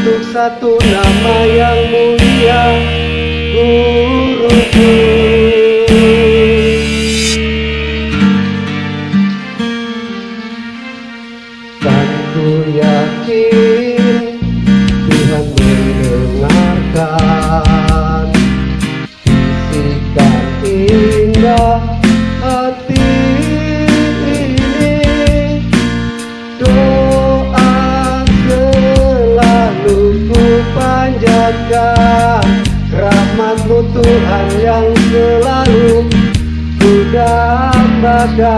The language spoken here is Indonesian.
untuk satu nama yang mulia guruku panjatkan Rahmatmu Tuhan yang selalu ku dambakan.